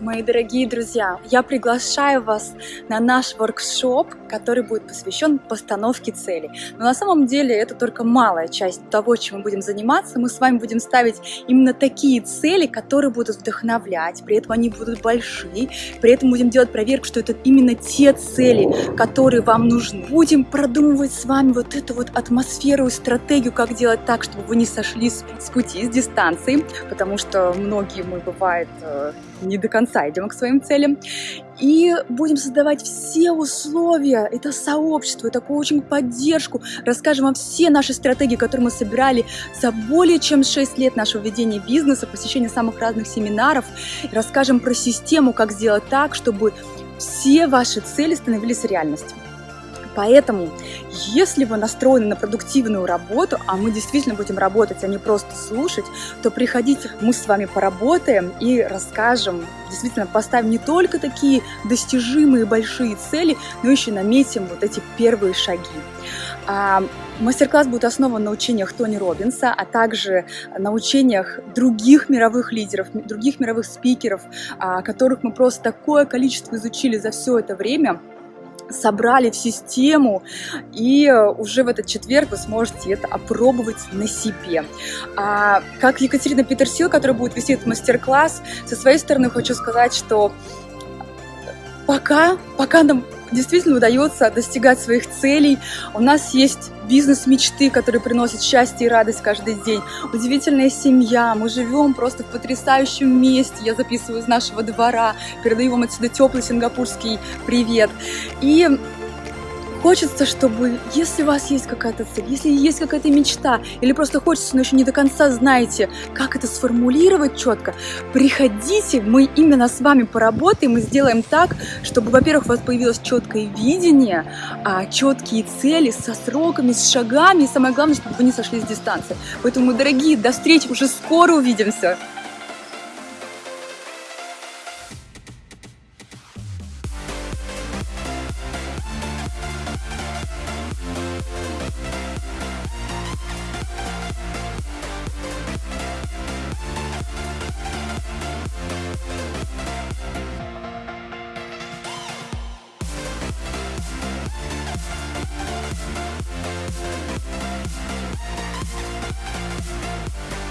Мои дорогие друзья, я приглашаю вас на наш воркшоп, который будет посвящен постановке целей. Но на самом деле это только малая часть того, чем мы будем заниматься. Мы с вами будем ставить именно такие цели, которые будут вдохновлять, при этом они будут большие, при этом будем делать проверку, что это именно те цели, которые вам нужны. Будем продумывать с вами вот эту вот атмосферу и стратегию, как делать так, чтобы вы не сошли с пути, с дистанции, потому что многие мы, бывает, э, не до конца идем к своим целям. И будем создавать все условия, это сообщество, такую очень поддержку. Расскажем вам все наши стратегии, которые мы собирали за более чем 6 лет нашего ведения бизнеса, посещения самых разных семинаров. Расскажем про систему, как сделать так, чтобы все ваши цели становились реальностью. Поэтому, если вы настроены на продуктивную работу, а мы действительно будем работать, а не просто слушать, то приходите, мы с вами поработаем и расскажем, действительно поставим не только такие достижимые большие цели, но еще наметим вот эти первые шаги. А, мастер-класс будет основан на учениях Тони Робинса, а также на учениях других мировых лидеров, других мировых спикеров, а, которых мы просто такое количество изучили за все это время – собрали в систему, и уже в этот четверг вы сможете это опробовать на себе. А, как Екатерина Петерсил, которая будет вести этот мастер-класс, со своей стороны хочу сказать, что пока, пока нам действительно удается достигать своих целей. У нас есть бизнес мечты, который приносит счастье и радость каждый день. Удивительная семья, мы живем просто в потрясающем месте. Я записываю из нашего двора, передаю вам отсюда теплый сингапурский привет. И Хочется, чтобы, если у вас есть какая-то цель, если есть какая-то мечта, или просто хочется, но еще не до конца знаете, как это сформулировать четко, приходите, мы именно с вами поработаем и сделаем так, чтобы, во-первых, у вас появилось четкое видение, а, четкие цели со сроками, с шагами, и самое главное, чтобы вы не сошли с дистанции. Поэтому, дорогие, до встречи, уже скоро увидимся! We'll be right back.